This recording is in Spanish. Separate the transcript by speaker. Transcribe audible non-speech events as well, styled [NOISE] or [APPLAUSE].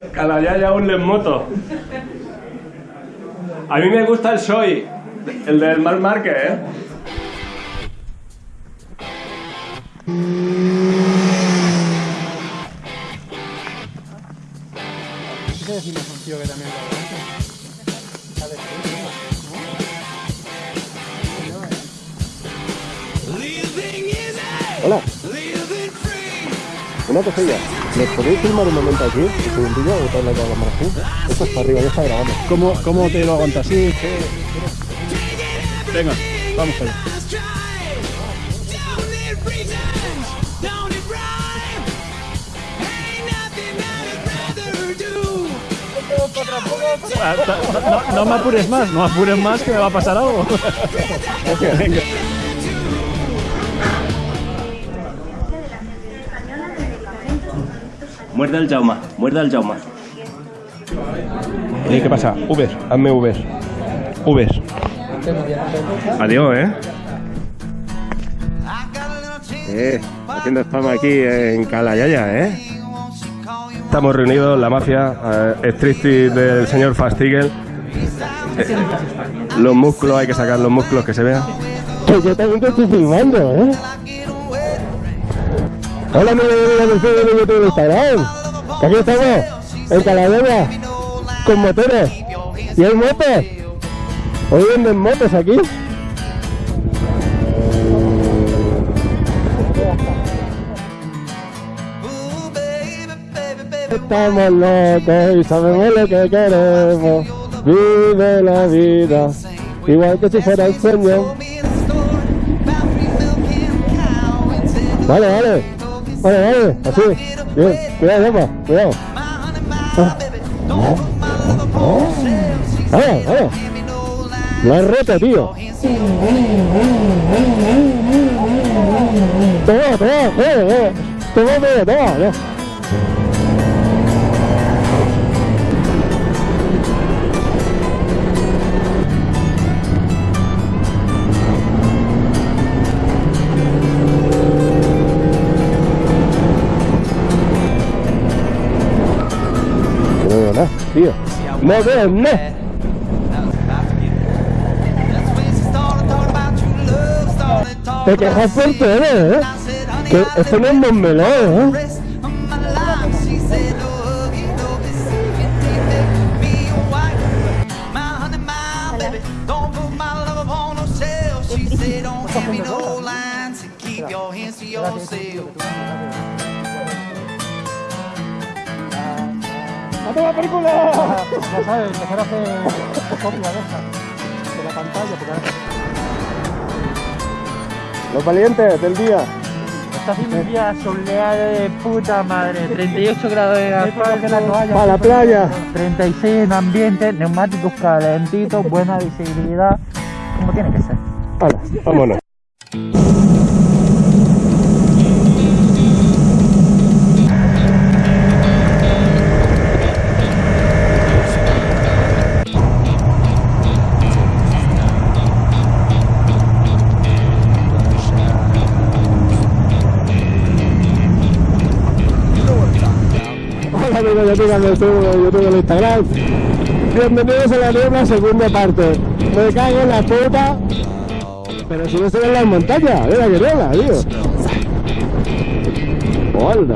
Speaker 1: Calayaya un en moto. A mí me gusta el Soy, el del Mar Márquez, ¿eh?
Speaker 2: ¿Qué decimos un tío que también lo hace?
Speaker 3: Hola. Una cosilla. ¿Nos podéis filmar un momento aquí? Un segundillo, botar la cámara así. Esto es para arriba, ya está grabando.
Speaker 2: ¿Cómo, cómo te lo aguantas? Sí. Venga, vamos allá. Ah, No, no me apures más, no apures más que me va a pasar algo. Venga.
Speaker 1: Muerde el Jauma, muerde el Jauma.
Speaker 3: Oye, ¿qué pasa? Uber, hazme Uber. Uber.
Speaker 1: Adiós, ¿eh?
Speaker 3: Eh, haciendo spam aquí en Calayaya, ¿eh? Estamos reunidos, la mafia, eh, striptease del señor Fastigel. Eh, los músculos, hay que sacar los músculos que se vean. Que yo también te estoy filmando, ¿eh? Hola, mi amigo del de YouTube de Instagram. Aquí estamos, en Calayaya, con motores. ¿Y hay motos? Hoy venden motos aquí. Estamos locos y sabemos lo que queremos. Vive la vida, igual que si fuera un sueño. Vale, vale. Vale, vale. Así. Bien. Cuidado, Emma. Cuidado. Vale, vale. Lo has roto, tío. Toma, toma, toma, toma, toma, toma, tío. No veo nada. Te quejas por todo, ¿eh? Que esto no es Montmeló, ¿eh? ¡A tomar película! [LAUGHS]
Speaker 2: Ya sabes, mejor hacer copia de esa, de la pantalla, porque ahora
Speaker 3: Los valientes del día.
Speaker 4: Está haciendo un día soleado de puta madre, 38 grados de asfalto,
Speaker 3: Para la playa.
Speaker 4: 36 en ambiente, neumáticos calentitos, buena visibilidad, como tiene que ser.
Speaker 3: Hala, vámonos. Bienvenidos a la nueva segunda parte. Me cago en la puta. Pero si no se ven las montañas, mira que tío. Hola.